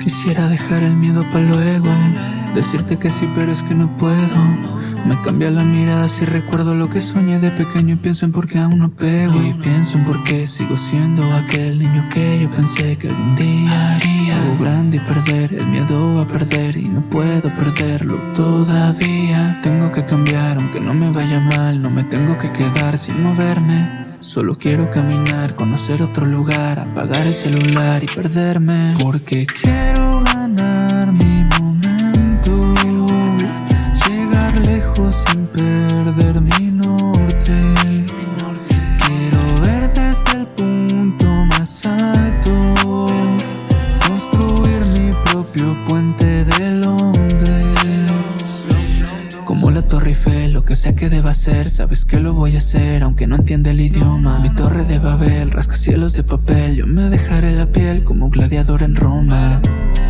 Quisiera dejar el miedo para luego Decirte que sí pero es que no puedo. Me cambia la mirada si recuerdo lo que soñé de pequeño Y pienso en por qué aún no pego. Y pienso en por qué sigo siendo aquel niño que yo pensé que algún día haría. Algo grande y perder el miedo a perder Y no puedo perderlo todavía. Tengo que cambiar aunque no me vaya mal No me tengo que quedar sin moverme Solo quiero caminar, conocer otro lugar, apagar el celular y perderme. Porque quiero ganar mi momento. Llegar lejos sin perder mi norte. Quiero ver desde el punto más alto. Construir mi propio puente de Londres. Como la Torre Eiffel, que sea que deba hacer Sabes que lo voy a hacer, aunque no entienda el idioma. Mi torre de Babel, rascacielos de papel Yo me dejaré la piel como un gladiador en Roma.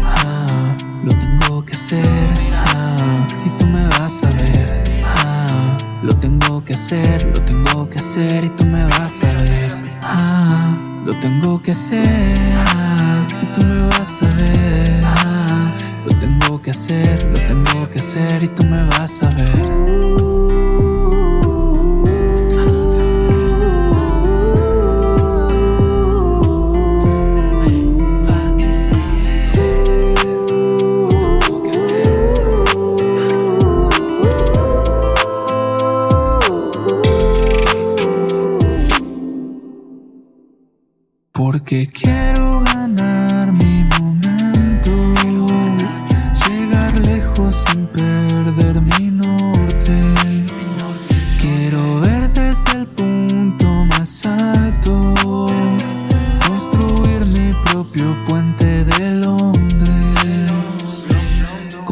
Ah, Lo tengo que hacer, ah, y tú me vas a ver. Ah, Lo tengo que hacer, lo tengo que hacer y tú me vas a ver. Ah, Lo tengo que hacer, ah, y tú me vas a ver. Ah, Lo tengo que hacer, lo tengo que hacer y tú me vas a ver Porque quiero ganar mi momento. Llegar lejos sin perder mi norte. Quiero ver desde el punto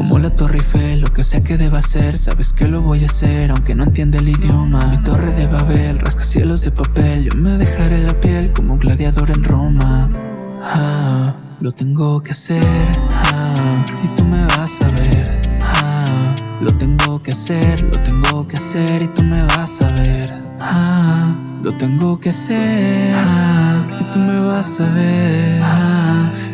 Como la Torre Eiffel, lo que sea que deba hacer Sabes que lo voy a hacer aunque no entienda el idioma. Mi torre de Babel, rascacielos de papel Yo me dejaré la piel como un gladiador en Roma. Ah, Lo tengo que hacer ah, y tú me vas a ver. Ah, Lo tengo que hacer, lo tengo que hacer y tú me vas a ver. Ah, Lo tengo que hacer ah, y tú me vas a ver. Ah,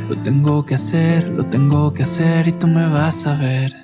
Lo tengo que hacer, lo tengo que hacer y tú me vas a ver